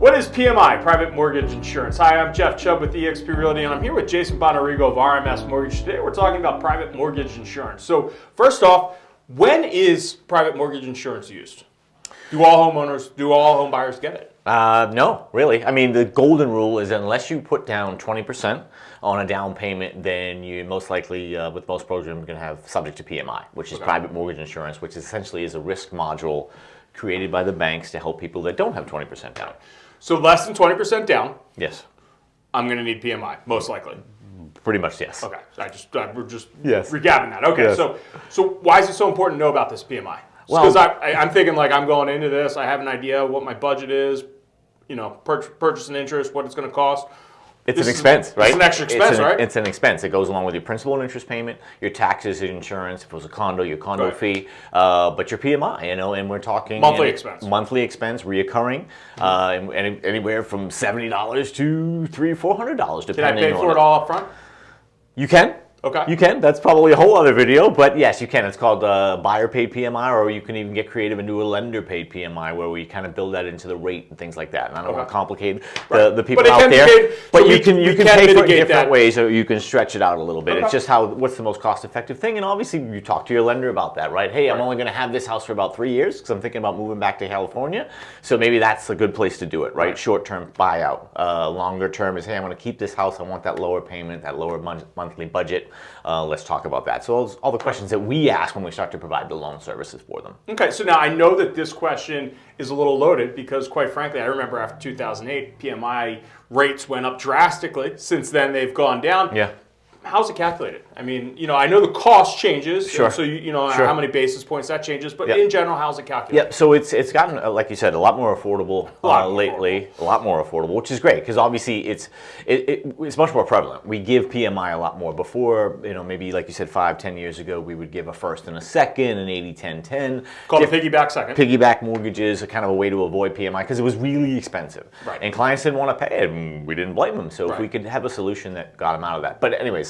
What is PMI, Private Mortgage Insurance? Hi, I'm Jeff Chubb with eXp Realty, and I'm here with Jason Bonarigo of RMS Mortgage. Today we're talking about private mortgage insurance. So first off, when is private mortgage insurance used? Do all homeowners, do all home buyers get it? Uh, no, really. I mean, the golden rule is unless you put down 20% on a down payment, then you most likely, uh, with most programs, going to have subject to PMI, which is Okay. private mortgage insurance, which essentially is a risk module created by the banks to help people that don't have 20% down. So less than 20% down, Yes, I'm going to need PMI, most likely. pretty much yes. Okay, I just uh, we're just Yes. recapping that. Okay, Yes. so so why is it so important to know about this PMI? Well- Because I, I, I'm thinking like I'm going into this, I have an idea what my budget is, you know, pur- purchase and interest, what it's going to cost. It's This an expense, it's right? an extra expense, an, right? It's an expense. It goes along with your principal and interest payment, your taxes, your insurance. If it was a condo, your condo Right. fee, uh, but your PMI, you know, and we're talking Monthly expense. monthly expense, reoccurring, uh, and, and anywhere from seventy dollars to three, four hundred dollars, depending. Can I pay on for it all up front? You can. Okay. You can. That's probably a whole other video, but yes, you can. It's called uh, buyer paid PMI, or you can even get creative and do a lender paid PMI, where we kind of build that into the rate and things like that. And I don't want to complicate Right. the, the people out there, paid- but so you we- can you can can pay for it in different that. ways, or you can stretch it out a little bit. Okay. It's just how what's the most cost effective thing, and obviously you talk to your lender about that, right? Hey, I'm only going to have this house for about three years because I'm thinking about moving back to California, so maybe that's a good place to do it, right? Right. Short term buyout, uh, longer term is hey, I'm going to keep this house. I want that lower payment, that lower mon- monthly budget. Uh, let's talk about that. So those, all the questions that we ask when we start to provide the loan services for them. Okay, so now I know that this question is a little loaded because, quite frankly, I remember after 2008, PMI rates went up drastically. Since then, they've gone down. Yeah. How's it calculated? I mean, you know, I know the cost changes. Sure. So you, you know Sure. how many basis points that changes, but Yep. in general, how's it calculated? Yep. So it's it's gotten uh, like you said a lot more affordable lot uh, more lately. A lot more affordable, which is great because obviously it's it, it, it's much more prevalent. We give PMI a lot more. Before you know maybe like you said five ten years ago we would give a first and a second an 80 10 10 Called a piggyback second. piggyback mortgages, a kind of a way to avoid PMI because it was really expensive. Right. And clients didn't want to pay it, and we didn't blame them. So if we could have a solution that got them out of that. But anyways,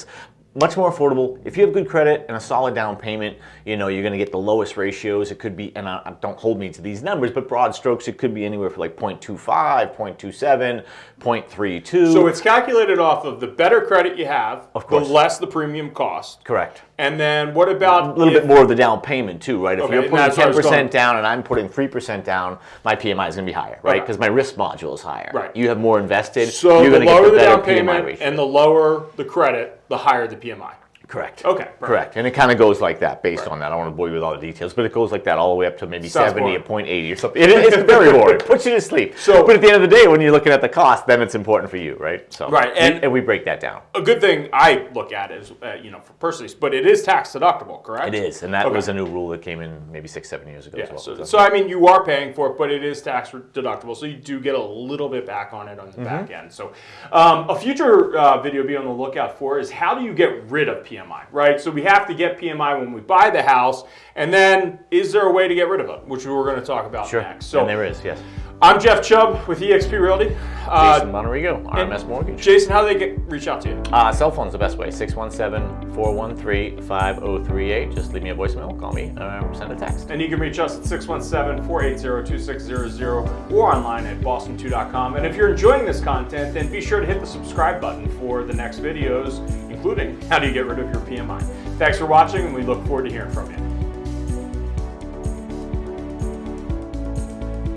much more affordable. If you have good credit and a solid down payment, you know you're going to get the lowest ratios. It could be, and I, don't hold me to these numbers, but broad strokes, it could be anywhere from like 0.25, 0.27, 0.32. So it's calculated off of the better credit you have, Of course. the less the premium cost. correct. And then what about A little if- bit more of the down payment too, right? If Okay, you're putting that's where I ten was going. percent down and I'm putting three percent down, my PMI is going to be higher, right? Okay. Because my risk module is higher. Right. You have more invested. So you're the going to lower get the the better down PMI payment ratio. and the lower the credit, the higher the PMI. Correct. Okay, perfect. Correct. And it kind of goes like that based on that. I don't want to bore you with all the details, but it goes like that all the way up to maybe Sounds 70, a boring. 0.80 or something. It, it's very boring. It Puts you to sleep. So- but at the end of the day, when you're looking at the cost, then it's important for you, right? So Right, we- and- and, we break that down. A good thing I look at is, uh, you know, for personally, but it is tax deductible, correct? It is, and that Okay. was a new rule that came in maybe six, seven years ago as Yeah, well. so, So- so I mean, you are paying for it, but it is tax deductible, so you do get a little bit back on it on the Mm-hmm. back end. So, um, a future uh, video to be on the lookout for is how do you get rid of PMI, right? So we have to get PMI when we buy the house, and then is there a way to get rid of it, which we're going to talk about Sure. next. So and there is, yes. I'm Jeff Chubb with eXp Realty. Uh, Jason Bonarigo, RMS Mortgage. Jason, how do they get reach out to you? Uh, cell phone's the best way, 617-413-5038. Just leave me a voicemail, call me, um, send a text. And you can reach us at 617-480-2600 or online at boston2.com. And if you're enjoying this content, then be sure to hit the subscribe button for the next videos, including how do you get rid of your PMI. Thanks for watching, and we look forward to hearing from you.